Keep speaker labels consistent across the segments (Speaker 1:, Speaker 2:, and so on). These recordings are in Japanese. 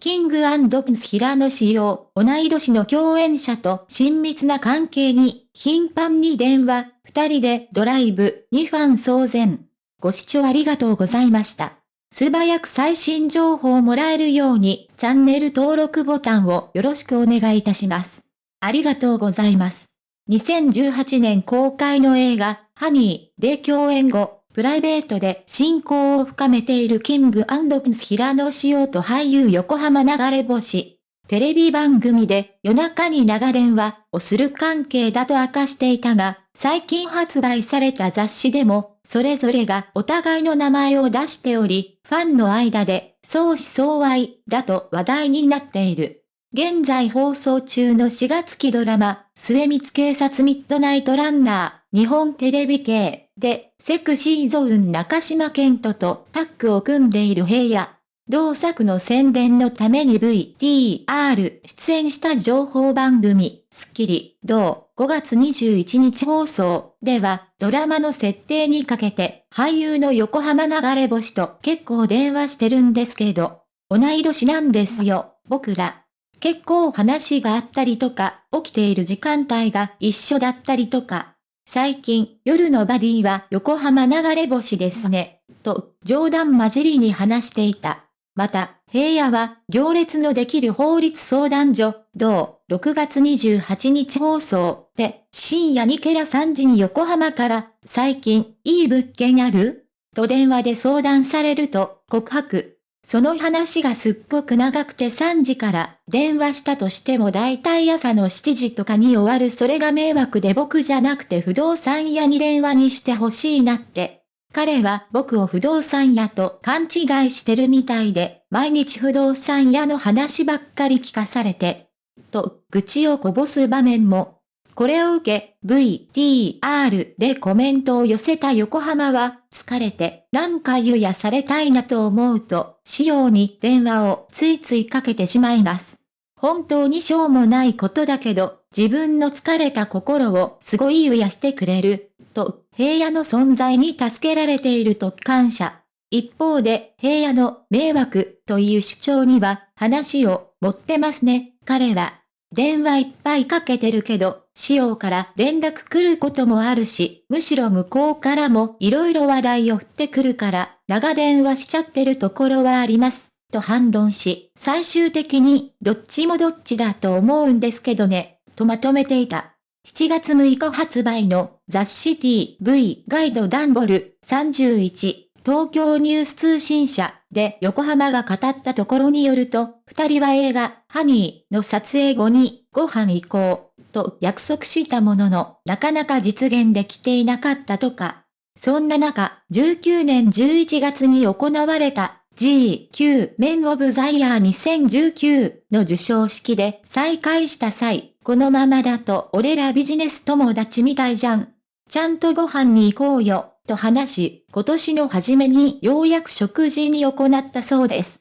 Speaker 1: キングプンス平野仕様、同い年の共演者と親密な関係に、頻繁に電話、二人でドライブ、にファン騒然。ご視聴ありがとうございました。素早く最新情報をもらえるように、チャンネル登録ボタンをよろしくお願いいたします。ありがとうございます。2018年公開の映画、ハニーで共演後、プライベートで親交を深めているキングプンス平野紫耀と俳優横浜流れ星。テレビ番組で夜中に長電話をする関係だと明かしていたが、最近発売された雑誌でも、それぞれがお互いの名前を出しており、ファンの間で相思相愛だと話題になっている。現在放送中の4月期ドラマ、末光警察ミッドナイトランナー、日本テレビ系で、セクシーゾーン中島健人とタッグを組んでいる平野。同作の宣伝のために VTR 出演した情報番組、スッキリ、同5月21日放送では、ドラマの設定にかけて、俳優の横浜流れ星と結構電話してるんですけど、同い年なんですよ、僕ら。結構話があったりとか、起きている時間帯が一緒だったりとか。最近、夜のバディは横浜流れ星ですね、と冗談交じりに話していた。また、平野は、行列のできる法律相談所、同、6月28日放送で、深夜にケラ3時に横浜から、最近、いい物件ある？と電話で相談されると、告白。その話がすっごく長くて3時から電話したとしても大体朝の7時とかに終わるそれが迷惑で僕じゃなくて不動産屋に電話にしてほしいなって彼は僕を不動産屋と勘違いしてるみたいで、毎日不動産屋の話ばっかり聞かされて、と、愚痴をこぼす場面も。これを受け、VTR でコメントを寄せた横浜は、疲れて、なんか湯やされたいなと思うと、仕様に電話をついついかけてしまいます。本当にしょうもないことだけど、自分の疲れた心をすごい癒してくれる、と、平野の存在に助けられていると感謝。一方で、平野の迷惑という主張には話を持ってますね、彼は。電話いっぱいかけてるけど、仕様から連絡来ることもあるし、むしろ向こうからも色々話題を振ってくるから、長電話しちゃってるところはあります。と反論し、最終的に、どっちもどっちだと思うんですけどね、とまとめていた。7月6日発売の雑誌 TV ガイドダンボル31東京ニュース通信社で横浜が語ったところによると、二人は映画ハニーの撮影後にご飯行こうと約束したもののなかなか実現できていなかったとか。そんな中、19年11月に行われた GQ メンオブザイヤー2019の授賞式で再会した際、このままだと俺らビジネス友達みたいじゃん。ちゃんとご飯に行こうよ、と話し、今年の初めにようやく食事に行ったそうです。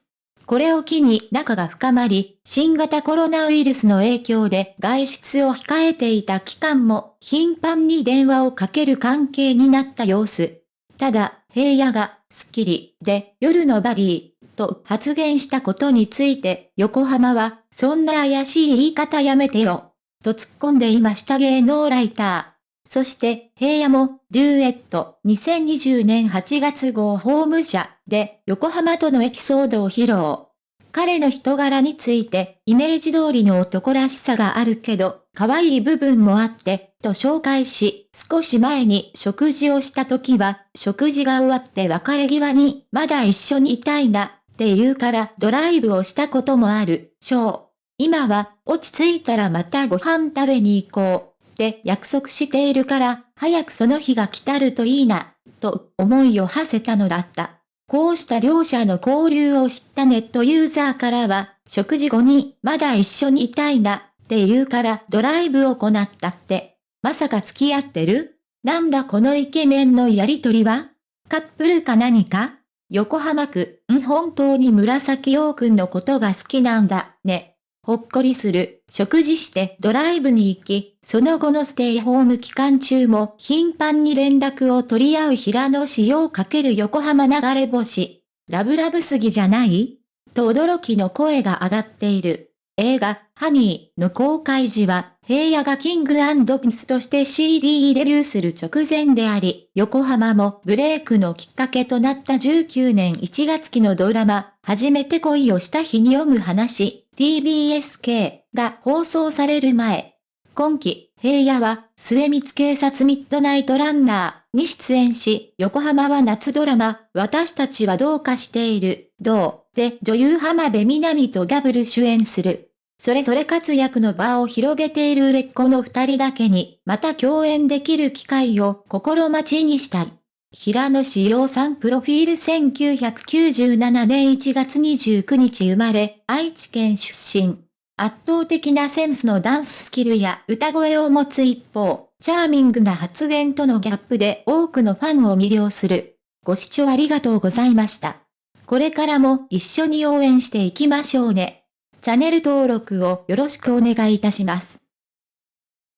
Speaker 1: これを機に仲が深まり、新型コロナウイルスの影響で外出を控えていた期間も頻繁に電話をかける関係になった様子。ただ、平野が、スッキリ、で、夜のバディ、と発言したことについて、横浜は、そんな怪しい言い方やめてよ、と突っ込んでいました芸能ライター。そして、平野も、デュエット、2020年8月号ホーム社で、横浜とのエピソードを披露。彼の人柄について、イメージ通りの男らしさがあるけど、可愛い部分もあって、と紹介し、少し前に食事をした時は、食事が終わって別れ際に、まだ一緒にいたいな、って言うからドライブをしたこともある、ショー。今は、落ち着いたらまたご飯食べに行こう、って約束しているから、早くその日が来たるといいな、と思いを馳せたのだった。こうした両者の交流を知ったネットユーザーからは、食事後にまだ一緒にいたいなって言うからドライブを行ったって。まさか付き合ってる？なんだこのイケメンのやりとりは？カップルか何か？横浜区、ん本当に紫陽くんのことが好きなんだ、ね。ほっこりする、食事してドライブに行き、その後のステイホーム期間中も頻繁に連絡を取り合う平野仕様かける横浜流れ星。ラブラブすぎじゃない？と驚きの声が上がっている。映画、ハニーの公開時は、平野がキングピンスとして CD デビューする直前であり、横浜もブレイクのきっかけとなった19年1月期のドラマ、初めて恋をした日に読む話、TBSK が放送される前。今季、平野は、末光警察ミッドナイトランナーに出演し、横浜は夏ドラマ、私たちはどうかしている、どう、で女優浜辺美波とダブル主演する。それぞれ活躍の場を広げている売れっ子の二人だけに、また共演できる機会を心待ちにしたい。平野志陽さんプロフィール1997年1月29日生まれ、愛知県出身。圧倒的なセンスのダンススキルや歌声を持つ一方、チャーミングな発言とのギャップで多くのファンを魅了する。ご視聴ありがとうございました。これからも一緒に応援していきましょうね。チャンネル登録をよろしくお願いいたします。